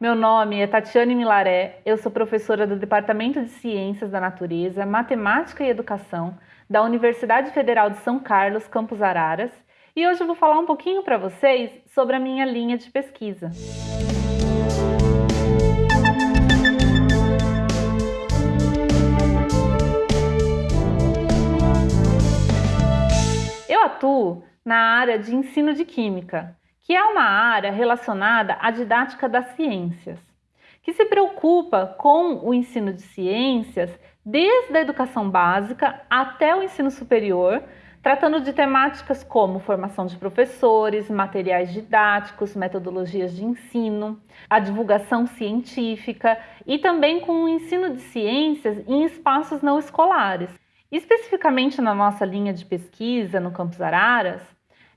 Meu nome é Tatiane Milaré, eu sou professora do Departamento de Ciências da Natureza, Matemática e Educação da Universidade Federal de São Carlos, Campus Araras, e hoje eu vou falar um pouquinho para vocês sobre a minha linha de pesquisa. Eu atuo na área de ensino de química, que é uma área relacionada à didática das ciências, que se preocupa com o ensino de ciências desde a educação básica até o ensino superior, tratando de temáticas como formação de professores, materiais didáticos, metodologias de ensino, a divulgação científica e também com o ensino de ciências em espaços não escolares. Especificamente na nossa linha de pesquisa no Campus Araras,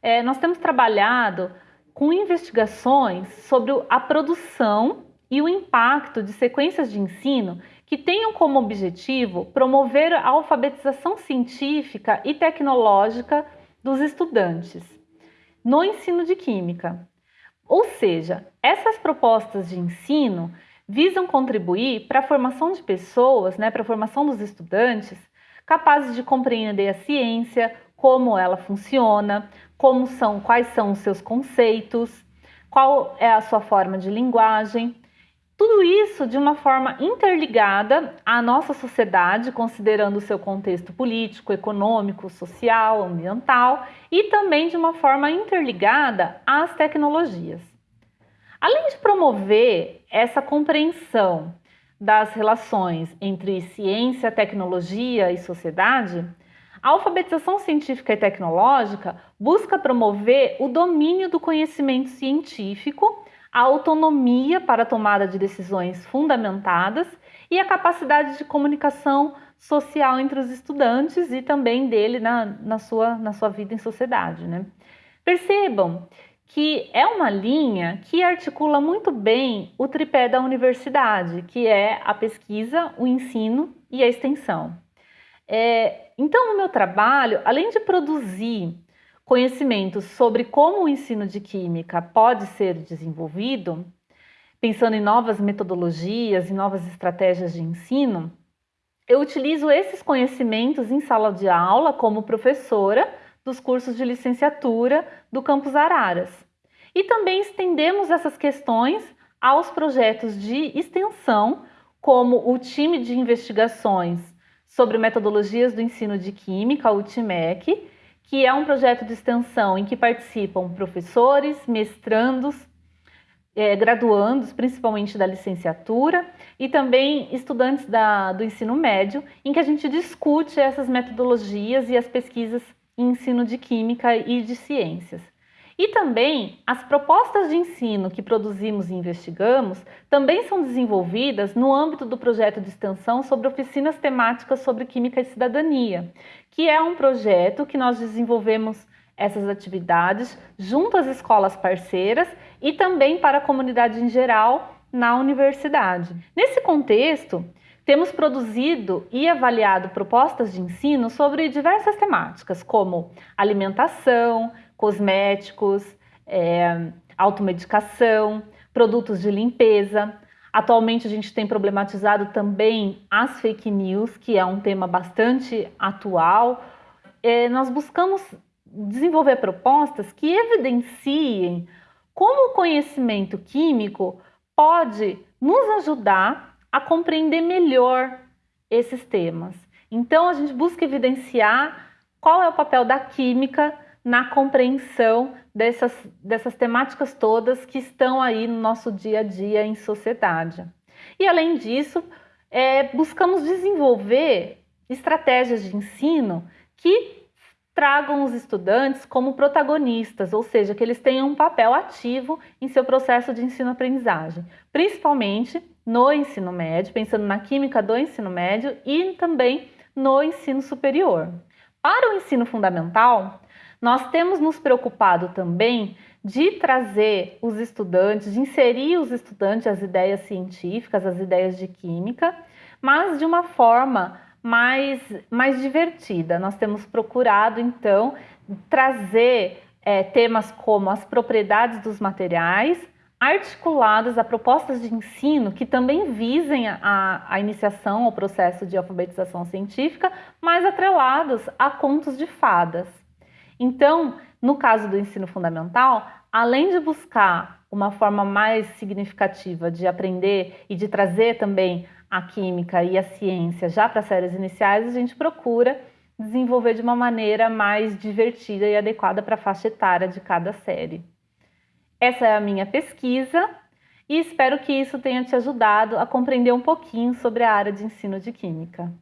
é, nós temos trabalhado com investigações sobre a produção e o impacto de sequências de ensino que tenham como objetivo promover a alfabetização científica e tecnológica dos estudantes no ensino de química. Ou seja, essas propostas de ensino visam contribuir para a formação de pessoas, né, para a formação dos estudantes capazes de compreender a ciência, como ela funciona, como são, quais são os seus conceitos, qual é a sua forma de linguagem. Tudo isso de uma forma interligada à nossa sociedade, considerando o seu contexto político, econômico, social, ambiental e também de uma forma interligada às tecnologias. Além de promover essa compreensão das relações entre ciência, tecnologia e sociedade, a alfabetização científica e tecnológica busca promover o domínio do conhecimento científico, a autonomia para a tomada de decisões fundamentadas e a capacidade de comunicação social entre os estudantes e também dele na, na, sua, na sua vida em sociedade. Né? Percebam que é uma linha que articula muito bem o tripé da universidade, que é a pesquisa, o ensino e a extensão. É, então, o meu trabalho, além de produzir conhecimentos sobre como o ensino de química pode ser desenvolvido, pensando em novas metodologias e novas estratégias de ensino, eu utilizo esses conhecimentos em sala de aula como professora dos cursos de licenciatura do Campus Araras. E também estendemos essas questões aos projetos de extensão, como o time de investigações sobre metodologias do ensino de química, o TIMEC, que é um projeto de extensão em que participam professores, mestrandos, é, graduandos, principalmente da licenciatura, e também estudantes da, do ensino médio, em que a gente discute essas metodologias e as pesquisas em ensino de química e de ciências. E também as propostas de ensino que produzimos e investigamos também são desenvolvidas no âmbito do projeto de extensão sobre oficinas temáticas sobre química e cidadania, que é um projeto que nós desenvolvemos essas atividades junto às escolas parceiras e também para a comunidade em geral na universidade. Nesse contexto, temos produzido e avaliado propostas de ensino sobre diversas temáticas, como alimentação, cosméticos, é, automedicação, produtos de limpeza. Atualmente a gente tem problematizado também as fake news, que é um tema bastante atual. É, nós buscamos desenvolver propostas que evidenciem como o conhecimento químico pode nos ajudar a compreender melhor esses temas. Então a gente busca evidenciar qual é o papel da química na compreensão dessas, dessas temáticas todas que estão aí no nosso dia a dia em sociedade. E além disso, é, buscamos desenvolver estratégias de ensino que tragam os estudantes como protagonistas, ou seja, que eles tenham um papel ativo em seu processo de ensino-aprendizagem, principalmente no ensino médio, pensando na química do ensino médio e também no ensino superior. Para o ensino fundamental, nós temos nos preocupado também de trazer os estudantes, de inserir os estudantes as ideias científicas, as ideias de química, mas de uma forma mais, mais divertida. Nós temos procurado, então, trazer é, temas como as propriedades dos materiais, articulados a propostas de ensino que também visem a, a, iniciação ao processo de alfabetização científica, mas atrelados a contos de fadas. Então, no caso do ensino fundamental, além de buscar uma forma mais significativa de aprender e de trazer também a química e a ciência já para séries iniciais, a gente procura desenvolver de uma maneira mais divertida e adequada para a faixa etária de cada série. Essa é a minha pesquisa e espero que isso tenha te ajudado a compreender um pouquinho sobre a área de ensino de Química.